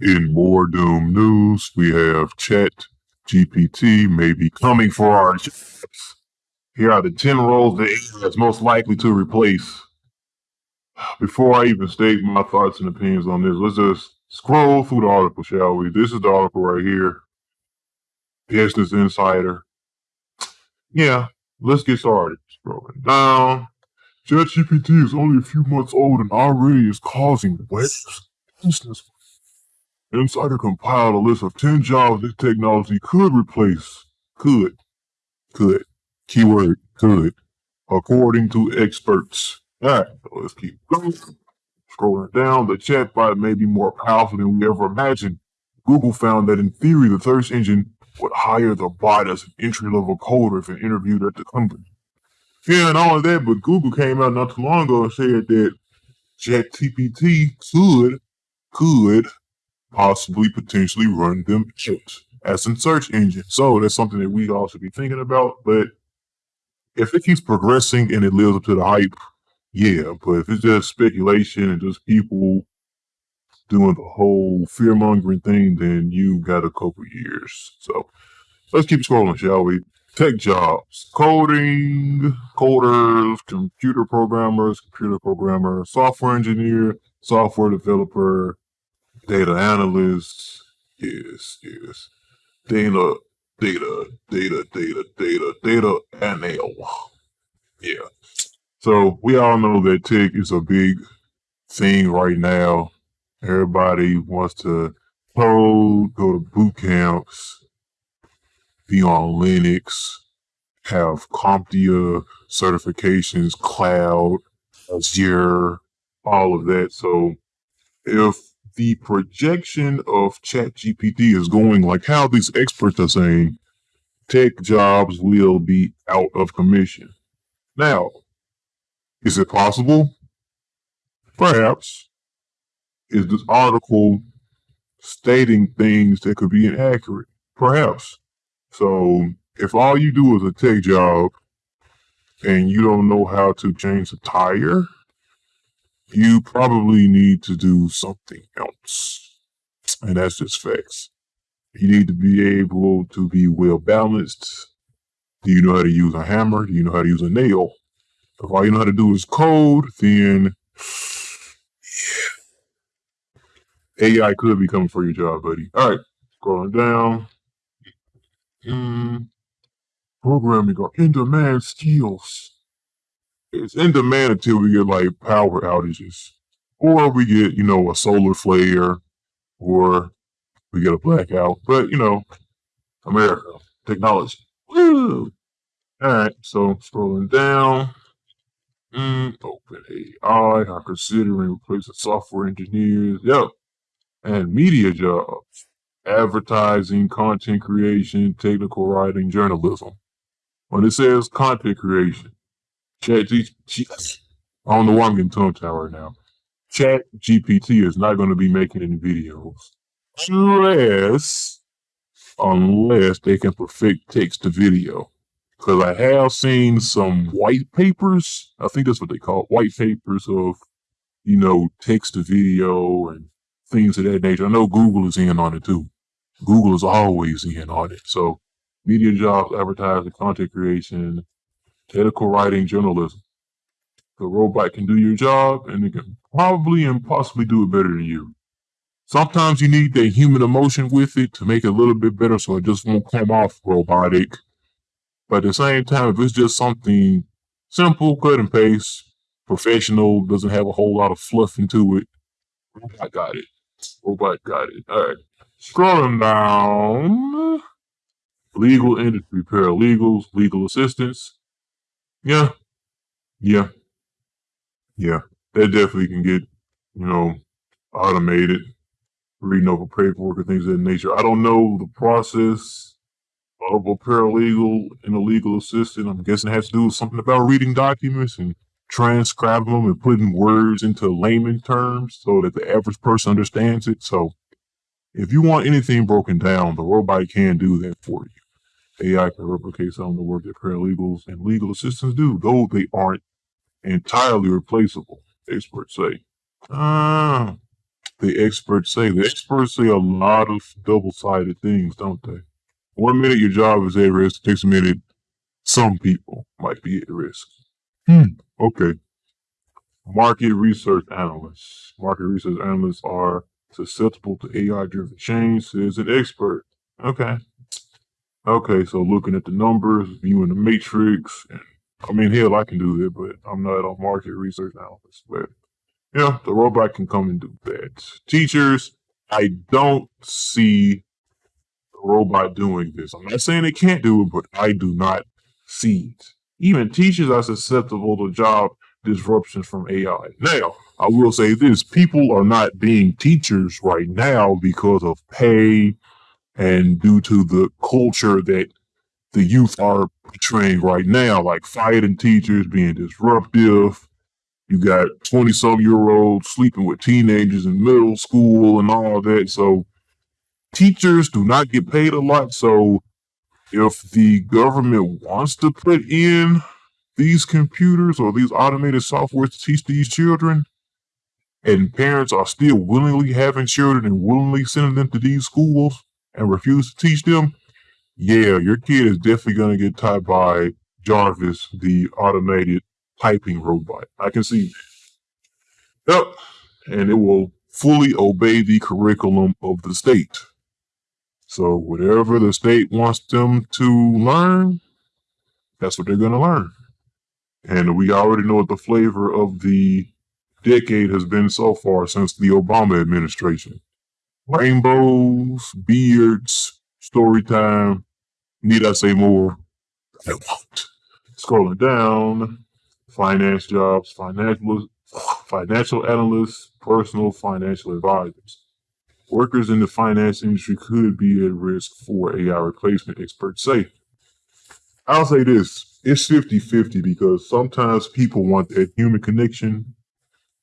In more Doom news, we have Chat GPT may be coming for our jobs. Here are the 10 roles that AI is most likely to replace. Before I even state my thoughts and opinions on this, let's just scroll through the article, shall we? This is the article right here. Business Insider. Yeah, let's get started. Scrolling down. ChatGPT is only a few months old and already is causing waves. Business. Insider compiled a list of 10 jobs this technology could replace. Could. Could. Keyword could. According to experts. Alright, let's keep going. Scrolling down, the chatbot may be more powerful than we ever imagined. Google found that in theory, the search engine would hire the bot as an entry-level coder if interviewed at the company. Yeah, and all of that, but Google came out not too long ago and said that ChatGPT could, could possibly potentially run them out as a search engine. So that's something that we all should be thinking about. But if it keeps progressing and it lives up to the hype, yeah. But if it's just speculation and just people doing the whole fear mongering thing, then you got a couple years. So let's keep scrolling, shall we? Tech jobs, coding, coders, computer programmers, computer programmer, software engineer, software developer, data analyst. Yes, yes. Data, data, data, data, data, data anal. Yeah. So we all know that tech is a big thing right now. Everybody wants to code, go to boot camps, be on Linux, have CompTIA certifications, cloud, Azure, all of that. So if the projection of ChatGPT is going like how these experts are saying, tech jobs will be out of commission. Now, is it possible? Perhaps. Is this article stating things that could be inaccurate? Perhaps. So, if all you do is a tech job and you don't know how to change a tire, you probably need to do something else. And that's just facts. You need to be able to be well balanced. Do you know how to use a hammer? Do you know how to use a nail? If all you know how to do is code, then yeah, AI could be coming for your job, buddy. All right, scrolling down. Mm, programming or in-demand skills it's in demand until we get like power outages, or we get you know a solar flare, or we get a blackout. But you know, America technology. Woo! All right, so scrolling down. Mm, open AI are considering replacing software engineers. Yep. And media jobs, advertising, content creation, technical writing, journalism. When it says content creation, Chat GPT. Don't know why I'm getting tongue tied right now. Chat GPT is not going to be making any videos unless unless they can perfect text to video. Because I have seen some white papers. I think that's what they call it, white papers of you know text to video and things of that nature. I know Google is in on it too. Google is always in on it. So media jobs, advertising, content creation, technical writing, journalism. The robot can do your job and it can probably and possibly do it better than you. Sometimes you need that human emotion with it to make it a little bit better so it just won't come off robotic. But at the same time, if it's just something simple, cut and paste, professional, doesn't have a whole lot of fluff into it, robot got it. Robot got it. All right. Scrolling down. Legal industry, paralegals, legal assistants, yeah. Yeah. Yeah. That definitely can get, you know, automated, reading over paperwork and things of that nature. I don't know the process of a paralegal and a legal assistant. I'm guessing it has to do with something about reading documents and transcribing them and putting words into layman terms so that the average person understands it. So if you want anything broken down, the robot can do that for you. AI can replicate some of the work that paralegals and legal assistants do, though they aren't entirely replaceable, experts say. Uh, the experts say. The experts say a lot of double-sided things, don't they? One minute your job is at risk, next minute some people might be at risk. Hmm. Okay. Market research analysts. Market research analysts are susceptible to AI-driven change, says an expert. Okay. Okay, so looking at the numbers, viewing the matrix, and I mean, hell, I can do that, but I'm not a market research analyst. But yeah, the robot can come and do that. Teachers, I don't see the robot doing this. I'm not saying it can't do it, but I do not see it. Even teachers are susceptible to job disruptions from AI. Now, I will say this people are not being teachers right now because of pay and due to the culture that the youth are portraying right now, like fighting teachers, being disruptive. You got 20 some year olds sleeping with teenagers in middle school and all that. So teachers do not get paid a lot. So if the government wants to put in these computers or these automated software to teach these children, and parents are still willingly having children and willingly sending them to these schools and refuse to teach them, yeah, your kid is definitely going to get taught by Jarvis, the automated typing robot. I can see Yep. And it will fully obey the curriculum of the state. So whatever the state wants them to learn, that's what they're going to learn. And we already know what the flavor of the decade has been so far since the Obama administration. Rainbows, beards, story time. Need I say more? I won't. Scrolling down, finance jobs, financial, financial analysts, personal financial advisors. Workers in the finance industry could be at risk for AI replacement, experts say. I'll say this it's 50 50 because sometimes people want that human connection.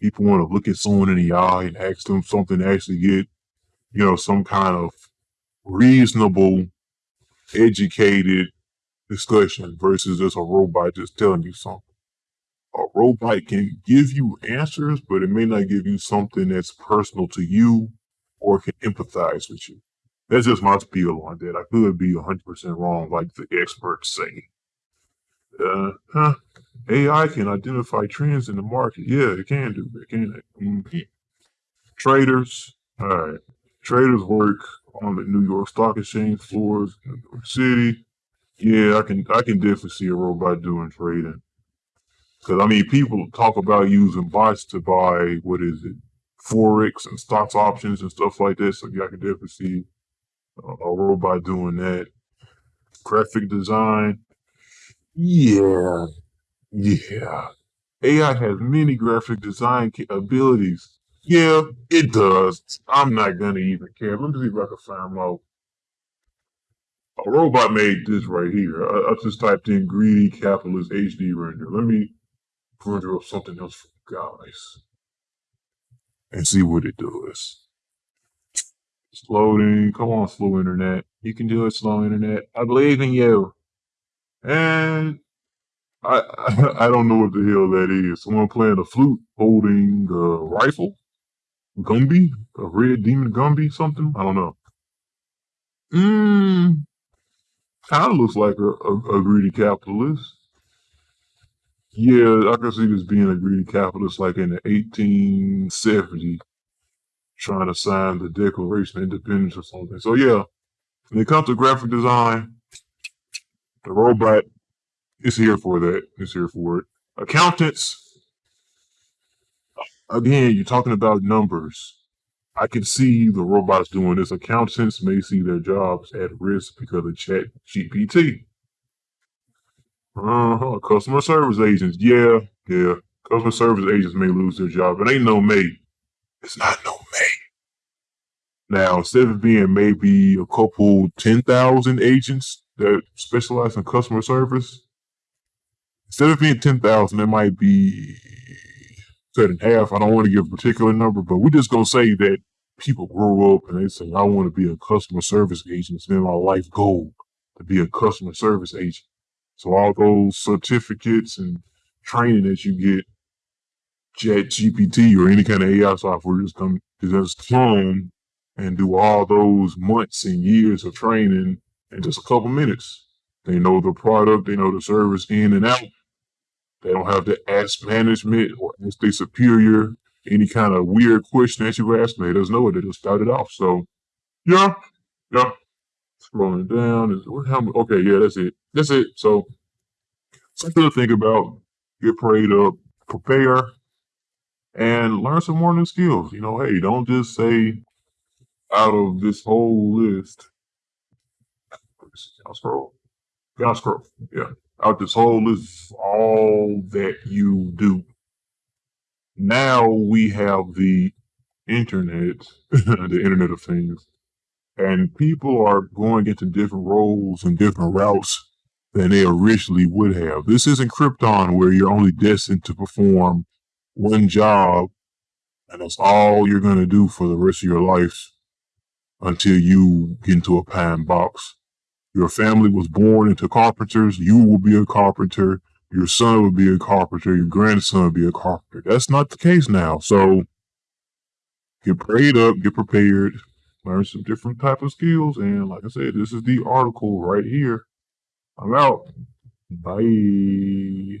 People want to look at someone in the eye and ask them something to actually get, you know, some kind of reasonable, educated discussion versus just a robot just telling you something. A robot can give you answers, but it may not give you something that's personal to you or can empathize with you. That's just my spiel on that. I could be 100% wrong, like the experts say. Uh, huh. AI can identify trends in the market. Yeah, it can do it. Can it? Mm-hmm. Traders. All right. Traders work on the New York Stock Exchange floors in New York City. Yeah, I can I can definitely see a robot doing trading. Cause I mean, people talk about using bots to buy what is it, forex and stocks options and stuff like this. So yeah, I can definitely see a, a robot doing that. Graphic design. Yeah, yeah. AI has many graphic design abilities. Yeah, it does. I'm not gonna even care. Let me see if I can find out. A robot made this right here. I, I just typed in greedy capitalist HD render. Let me render up something else for you guys and see what it does. It's loading. Come on, slow internet. You can do it, slow internet. I believe in you. And I, I, I don't know what the hell that is. Someone playing a flute, holding a rifle, Gumby, a red demon Gumby, something. I don't know. Mmm, kind of looks like a, a, a, greedy capitalist. Yeah, I can see this being a greedy capitalist, like in the 1870s, trying to sign the Declaration of Independence or something. So yeah, when it comes to graphic design, the robot is here for that. It's here for it. Accountants, again, you're talking about numbers. I can see the robots doing this. Accountants may see their jobs at risk because of Chat GPT. Uh-huh. Customer service agents, yeah, yeah. Customer service agents may lose their job. It ain't no May. It's not no May. Now, instead of being maybe a couple 10,000 agents that specialize in customer service, instead of being 10,000, it might be cut in half. I don't want to give a particular number, but we're just going to say that people grow up and they say, I want to be a customer service agent. It's been my life goal to be a customer service agent. So all those certificates and training that you get, Chat GPT or any kind of AI software just come just come and do all those months and years of training in just a couple minutes. They know the product, they know the service in and out. They don't have to ask management or ask their superior any kind of weird question that you ask. They just know it. They just start it off. So, yeah, yeah. Scrolling down? Okay, yeah, that's it. That's it. So, something to think about. Get prayed up, prepare, and learn some more new skills. You know, hey, don't just say out of this whole list. I'll scroll. I'll scroll. Yeah. Out this whole is all that you do. Now we have the internet, the internet of things, and people are going into different roles and different routes than they originally would have. This isn't Krypton where you're only destined to perform one job and that's all you're going to do for the rest of your life until you get into a pine box. Your family was born into carpenters. You will be a carpenter. Your son will be a carpenter. Your grandson will be a carpenter. That's not the case now. So get prayed up, get prepared, learn some different type of skills. And like I said, this is the article right here. I'm out. Bye.